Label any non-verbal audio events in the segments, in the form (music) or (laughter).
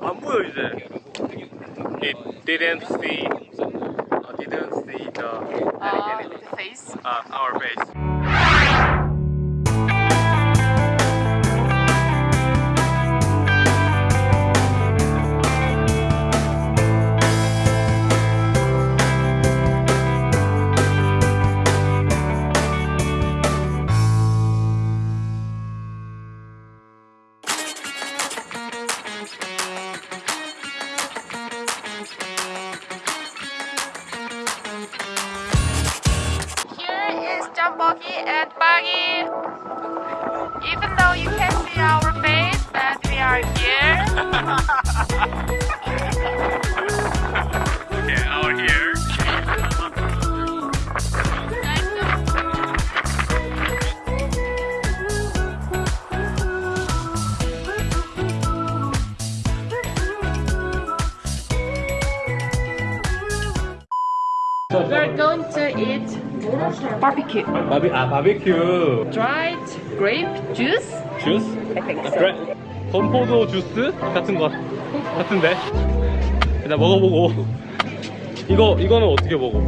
I'm losing. It didn't see, didn't see the, uh, the face. Uh, our face. Jumboki and Buggy. Even though you can't see our face, but we are here. (laughs) Okay, out here. We're going to eat barbecue. 바비 아 바베큐 Dried grape juice. 주스? I think 아, so. 그래? 건포도 주스 같은 거 같은데 일단 먹어보고 이거 이거는 어떻게 먹어?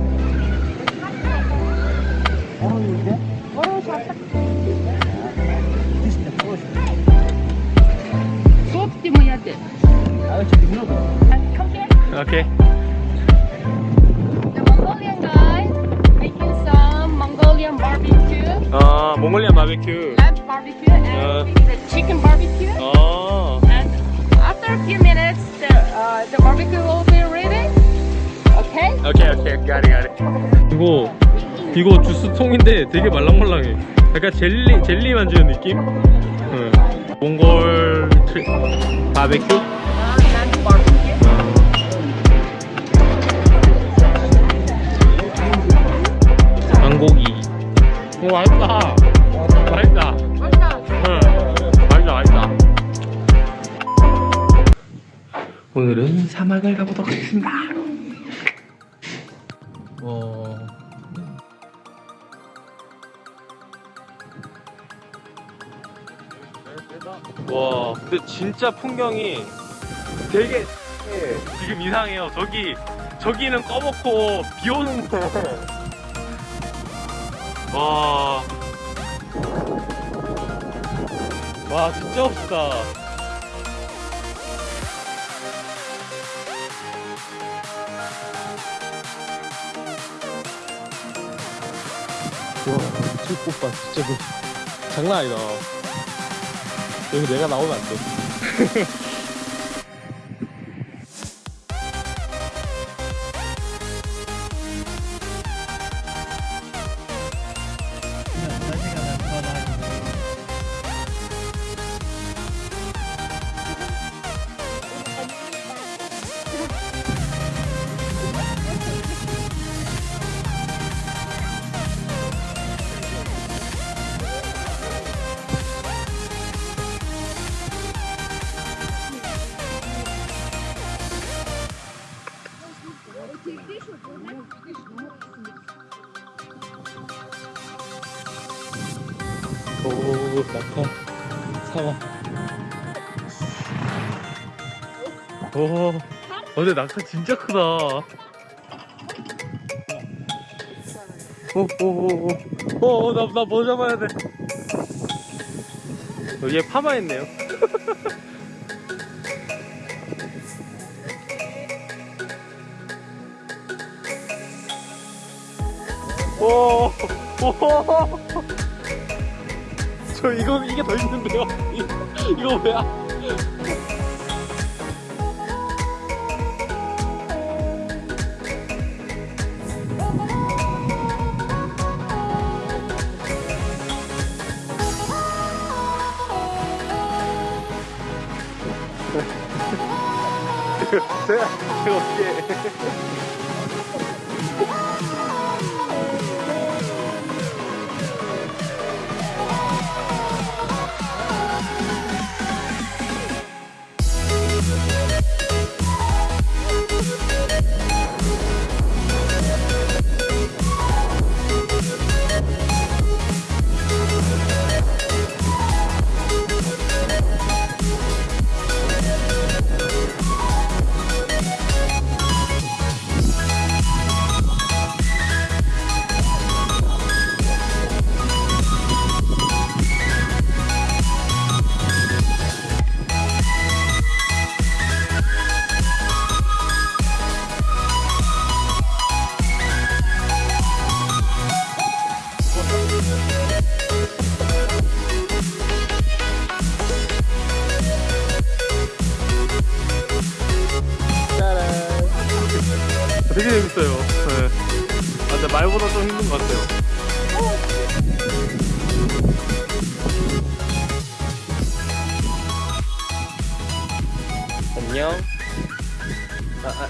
소프트 뭐야 돼? 오케이 The 몽골리안 바베큐 lamb barbecue, and the chicken barbecue. 아 And after a few minutes, the uh, the barbecue will be ready. Okay. 오케이 오케이 가리 가리 이거 이거 주스 통인데 되게 말랑말랑해 약간 젤리 젤리 만지는 느낌? 응. 몽골 트... 바베큐? Uh. 양고기 오 맛있다 오늘은 사막을 가보도록 하겠습니다 어... 와 근데 진짜 풍경이 되게 지금 이상해요 저기 저기는 꺼먹고 비 오는데 와. 와, 진짜 멋있다. 와, 꽃봐 진짜 그 장난 아니다. 여기 내가 나오면 안 돼. (laughs) 오, 낙타 사막. 오, 어, 근데 낙타 진짜 크다. 오, 오, 오, 오, 오, 나, 나뭐 잡아야 돼. 어, 얘 파마했네요. (laughs) 오, 오, 저 이거 이게 더? 이- 이거 뭐야? (laughs) 제가 제가 어떻게?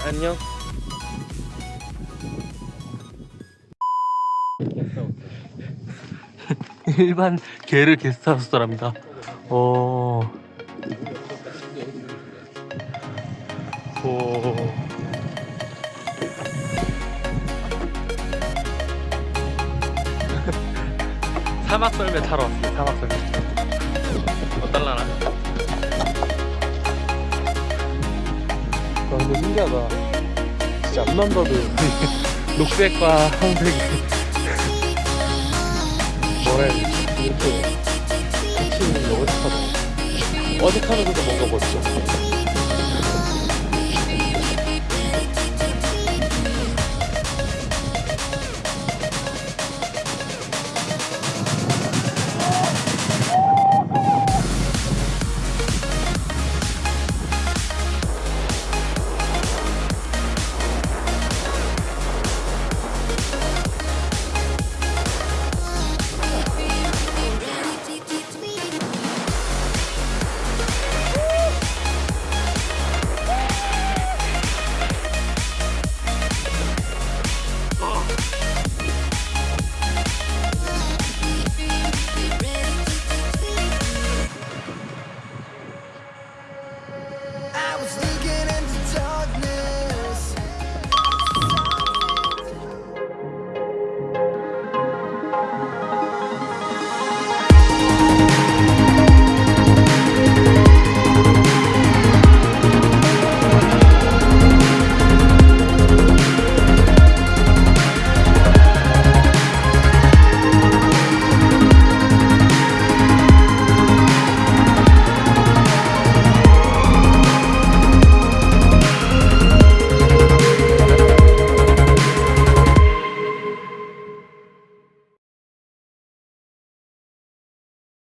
안녕. (laughs) 일반 개를 게스트하우스랍니다. 오. 오. (laughs) 사막 썰매 타러 왔어요. 사막 썰매. 어떨라나? 근데 신기하다. 진짜 앞만 봐도 (laughs) 녹색과 황색이 뭐라 해야 되지? 이렇게 같이 있는 게 어색하다. 어색하면서도 뭔가 멋져.